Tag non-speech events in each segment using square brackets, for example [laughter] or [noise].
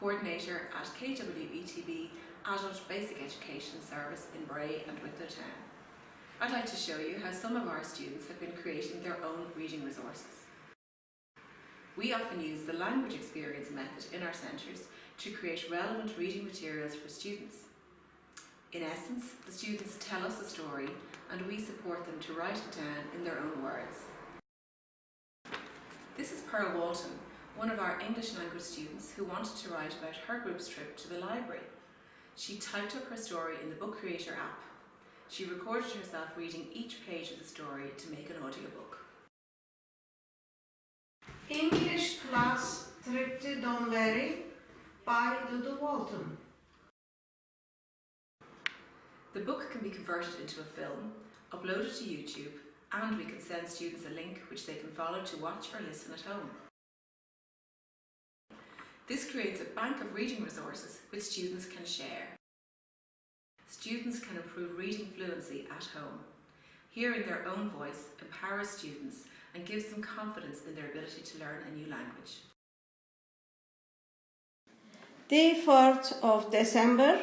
Coordinator at KWETB Adult Basic Education Service in Bray and Wicklow Town. I'd like to show you how some of our students have been creating their own reading resources. We often use the language experience method in our centres to create relevant reading materials for students. In essence, the students tell us a story and we support them to write it down in their own words. This is Pearl Walton, one of our English language students who wanted to write about her group's trip to the library. She typed up her story in the Book Creator app. She recorded herself reading each page of the story to make an audiobook. English class trip to Donberry by Dudu Walton. The book can be converted into a film, uploaded to YouTube, and we can send students a link which they can follow to watch or listen at home. This creates a bank of reading resources which students can share. Students can improve reading fluency at home. Hearing their own voice empowers students and gives them confidence in their ability to learn a new language. The 4th of December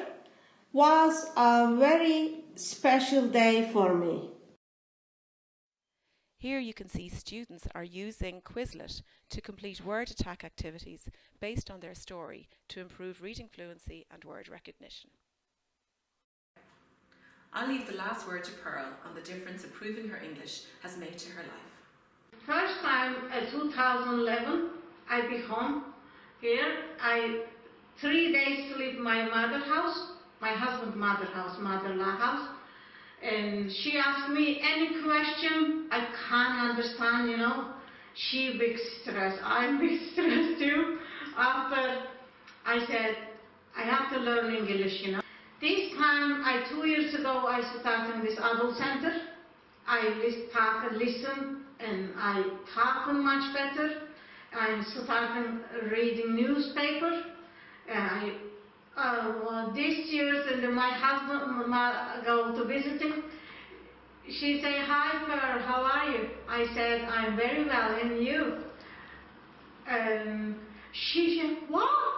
was a very special day for me. Here you can see students are using Quizlet to complete word attack activities based on their story to improve reading fluency and word recognition. I'll leave the last word to Pearl on the difference improving her English has made to her life. First time in 2011, I be home here. I three days to leave my mother house, my husband's mother house, mother-in-law house. And she asked me any question I can't understand, you know. She big stress, I'm [laughs] big stress too. After I said, I have to learn English, you know. This time, I two years ago, I started in this adult center. I talk and listen, and I talk much better. I'm starting reading newspaper. And I, uh, this year, and my husband my, go to visiting. She say, "Hi, Pearl, how are you?" I said, "I'm very well, and you?" And she said, "Wow,